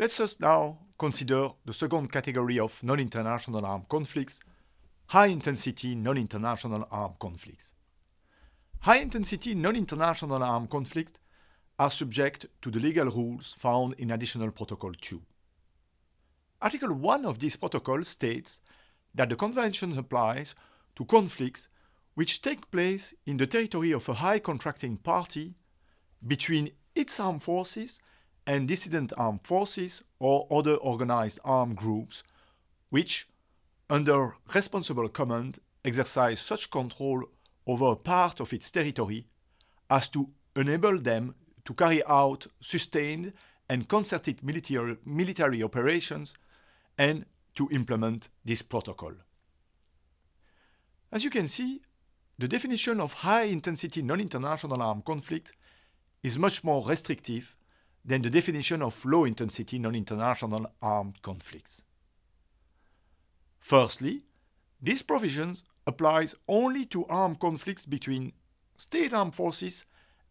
Let us just now consider the second category of non-international armed conflicts, high-intensity non-international armed conflicts. High-intensity non-international armed conflicts are subject to the legal rules found in Additional Protocol 2. Article 1 of this protocol states that the Convention applies to conflicts which take place in the territory of a high contracting party between its armed forces and dissident armed forces or other organized armed groups which, under responsible command, exercise such control over a part of its territory as to enable them to carry out sustained and concerted military, military operations and to implement this protocol. As you can see, the definition of high-intensity non-international armed conflict is much more restrictive than the definition of low-intensity non-international armed conflicts. Firstly, this provision applies only to armed conflicts between state armed forces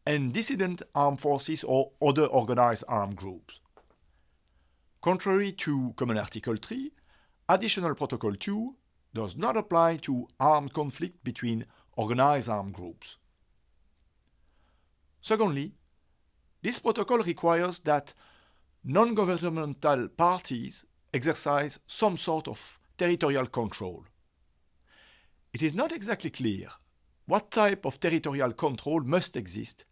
and dissident armed forces or other organized armed groups. Contrary to Common Article 3, Additional Protocol 2 does not apply to armed conflict between organized armed groups. Secondly, this protocol requires that non-governmental parties exercise some sort of territorial control. It is not exactly clear what type of territorial control must exist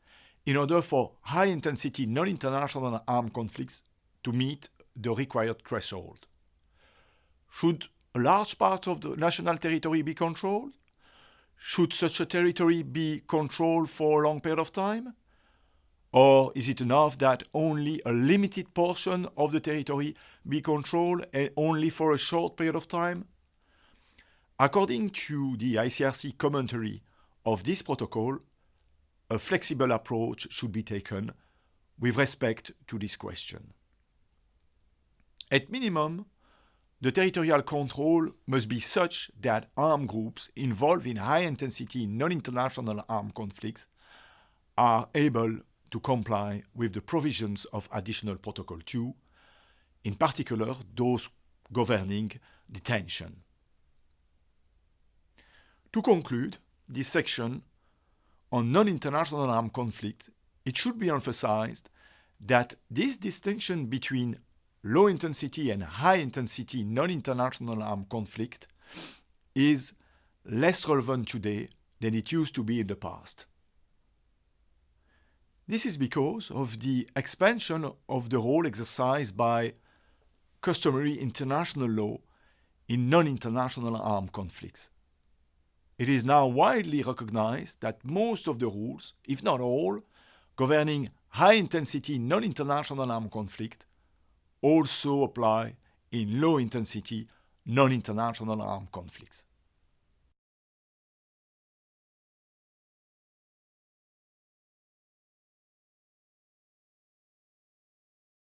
in order for high-intensity non-international armed conflicts to meet the required threshold. Should a large part of the national territory be controlled? Should such a territory be controlled for a long period of time? Or is it enough that only a limited portion of the territory be controlled and only for a short period of time? According to the ICRC commentary of this protocol, a flexible approach should be taken with respect to this question. At minimum, the territorial control must be such that armed groups involved in high-intensity non-international armed conflicts are able to comply with the provisions of Additional Protocol 2, in particular those governing detention. To conclude this section on non-international armed conflict, it should be emphasized that this distinction between low intensity and high intensity non-international armed conflict is less relevant today than it used to be in the past. This is because of the expansion of the role exercised by customary international law in non-international armed conflicts. It is now widely recognized that most of the rules, if not all, governing high-intensity non-international armed conflict also apply in low-intensity non-international armed conflicts.